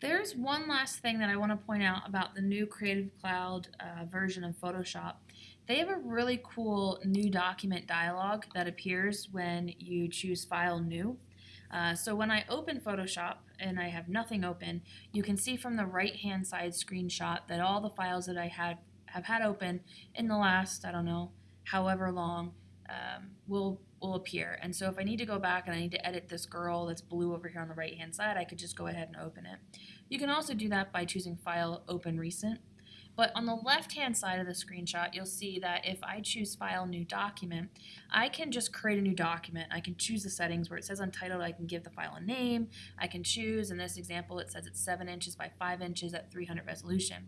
There's one last thing that I want to point out about the new Creative Cloud uh, version of Photoshop. They have a really cool new document dialog that appears when you choose File New. Uh, so when I open Photoshop and I have nothing open, you can see from the right hand side screenshot that all the files that I had have had open in the last, I don't know, however long, um, will will appear. And so if I need to go back and I need to edit this girl that's blue over here on the right hand side, I could just go ahead and open it. You can also do that by choosing File, Open Recent. But on the left hand side of the screenshot, you'll see that if I choose File, New Document, I can just create a new document. I can choose the settings where it says Untitled, I can give the file a name. I can choose, in this example, it says it's 7 inches by 5 inches at 300 resolution.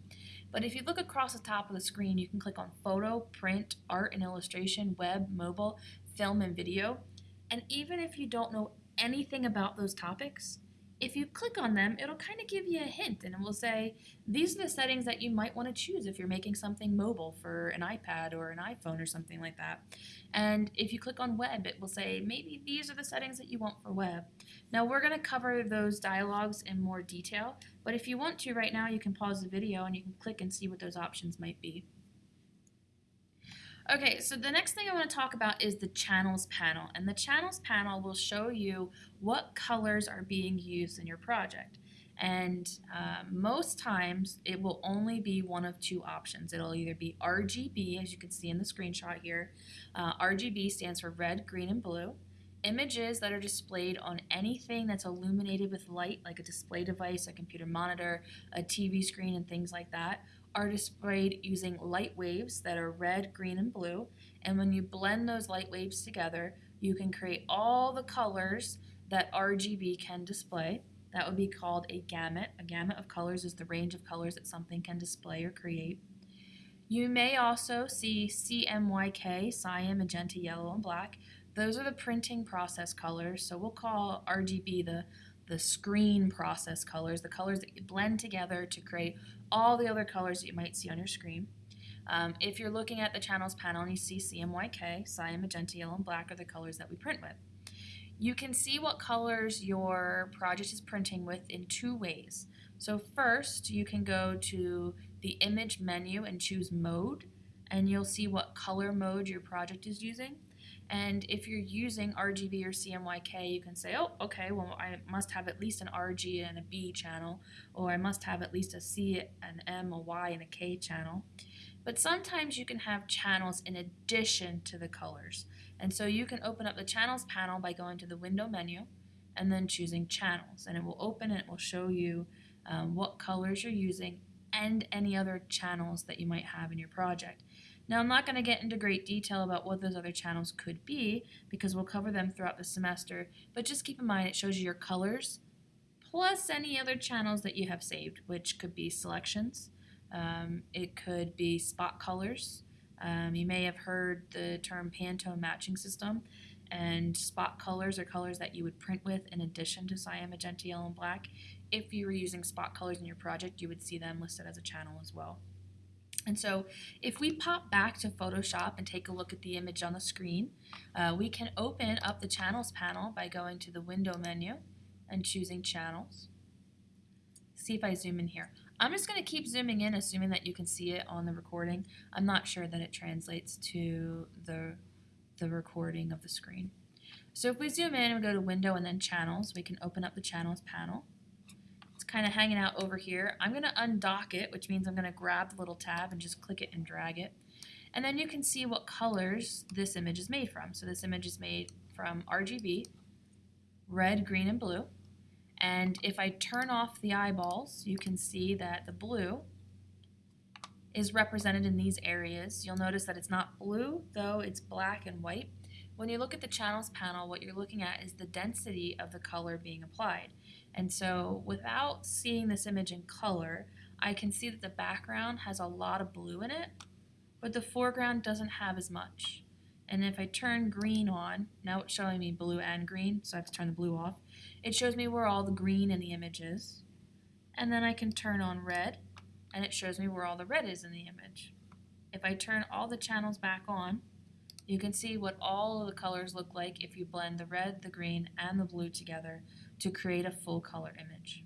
But if you look across the top of the screen, you can click on Photo, Print, Art and Illustration, Web, Mobile, Film, and Video. And even if you don't know anything about those topics, if you click on them, it'll kind of give you a hint and it will say, these are the settings that you might want to choose if you're making something mobile for an iPad or an iPhone or something like that. And if you click on web, it will say, maybe these are the settings that you want for web. Now we're going to cover those dialogues in more detail, but if you want to right now, you can pause the video and you can click and see what those options might be. Okay, so the next thing I want to talk about is the channels panel. And the channels panel will show you what colors are being used in your project. And uh, most times it will only be one of two options. It'll either be RGB, as you can see in the screenshot here. Uh, RGB stands for red, green, and blue. Images that are displayed on anything that's illuminated with light, like a display device, a computer monitor, a TV screen, and things like that, are displayed using light waves that are red, green, and blue. And when you blend those light waves together, you can create all the colors that RGB can display. That would be called a gamut. A gamut of colors is the range of colors that something can display or create. You may also see CMYK, cyan, magenta, yellow, and black. Those are the printing process colors, so we'll call RGB the, the screen process colors, the colors that blend together to create all the other colors that you might see on your screen. Um, if you're looking at the channels panel and you see CMYK, cyan, magenta, yellow, and black are the colors that we print with. You can see what colors your project is printing with in two ways. So first, you can go to the image menu and choose mode, and you'll see what color mode your project is using. And if you're using RGB or CMYK, you can say, oh, okay, well, I must have at least an RG and a B channel, or I must have at least a C, an M, a Y, and a K channel. But sometimes you can have channels in addition to the colors. And so you can open up the channels panel by going to the window menu and then choosing channels. And it will open and it will show you um, what colors you're using and any other channels that you might have in your project. Now I'm not going to get into great detail about what those other channels could be because we'll cover them throughout the semester, but just keep in mind it shows you your colors plus any other channels that you have saved, which could be selections, um, it could be spot colors. Um, you may have heard the term Pantone matching system, and spot colors are colors that you would print with in addition to cyan, magenta, yellow, and black. If you were using spot colors in your project, you would see them listed as a channel as well. And so if we pop back to Photoshop and take a look at the image on the screen, uh, we can open up the Channels panel by going to the Window menu and choosing Channels. See if I zoom in here. I'm just going to keep zooming in, assuming that you can see it on the recording. I'm not sure that it translates to the, the recording of the screen. So if we zoom in and go to Window and then Channels, we can open up the Channels panel kind of hanging out over here. I'm going to undock it, which means I'm going to grab the little tab and just click it and drag it. And then you can see what colors this image is made from. So this image is made from RGB, red, green, and blue. And if I turn off the eyeballs, you can see that the blue is represented in these areas. You'll notice that it's not blue, though it's black and white. When you look at the channels panel, what you're looking at is the density of the color being applied. And so without seeing this image in color, I can see that the background has a lot of blue in it, but the foreground doesn't have as much. And if I turn green on, now it's showing me blue and green, so I have to turn the blue off. It shows me where all the green in the image is. And then I can turn on red, and it shows me where all the red is in the image. If I turn all the channels back on, you can see what all of the colors look like if you blend the red, the green, and the blue together to create a full color image.